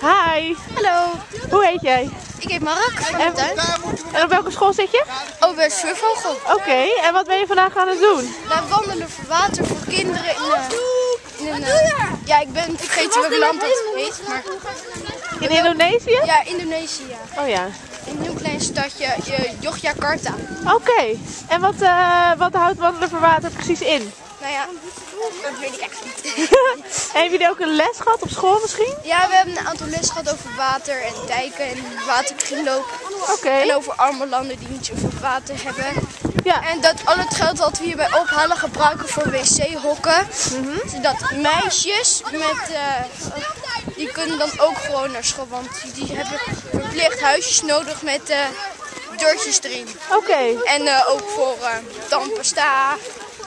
Hi, Hallo, hoe heet jij? ik heet Mark van En, de tuin. en op welke school zit je? Oh, bij Survogel. Oké, en wat ben je vandaag aan het doen? Wij wandelen voor water voor kinderen in, eh, in een... eh, ja, ik ben vergeten welk land dat heet, maar... In Indonesië? Ja, Indonesië. Oh ja. In een heel klein stadje, eh, Yogyakarta. Oké, en wat, eh, wat houdt wandelen voor water precies in? Nou ja, dat weet ik echt niet. en hebben jullie ook een les gehad op school misschien? Ja, we hebben een aantal lessen gehad over water en dijken en waterkringloop. Oké. En over arme landen die niet zoveel water hebben. Ja. En dat al het geld dat we hierbij ophalen gebruiken voor wc-hokken. Zodat meisjes met, eh, die kunnen dan ook gewoon naar school. Want die hebben verplicht huisjes nodig met eh deurtjes erin. Oké. En eh, ook voor eh tandpasta,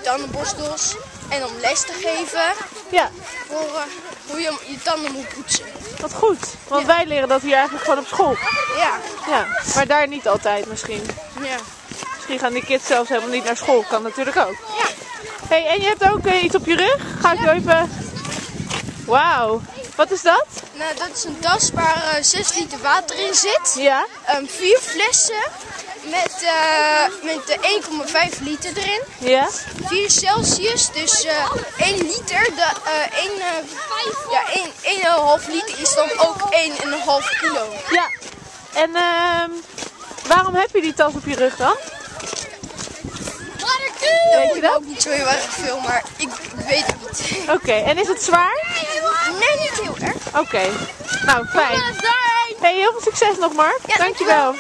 tandenborstels. En om les te geven Ja, voor eh, hoe je je tanden moet poetsen. wat goed. Want wij leren dat hier eigenlijk gewoon op school. Ja, Ja, maar daar niet altijd misschien. ja. Misschien gaan die kids zelfs helemaal niet naar school. Kan natuurlijk ook. Ja. Hey, en je hebt ook eh, iets op je rug? Ga ik even... Wauw. Wat is dat? Nou, dat is een tas waar eh 6 liter water in zit. Ja. Ehm, vier flessen met, eh met de 1,5 liter erin. Ja. 4 Celsius, dus eh 1 liter. De, eh 1, eh, ja, 1, 1,5 liter is dan ook 1,5 kilo. Ja. En ehm waarom heb je die tas op je rug dan? Weet je dat? ook niet zo heel erg veel, maar ik weet het niet. Oké, en is het zwaar? Nee, niet heel erg. Oké. Nou, fijn. Hey, heel veel succes nog, Mark. Ja, dankjewel.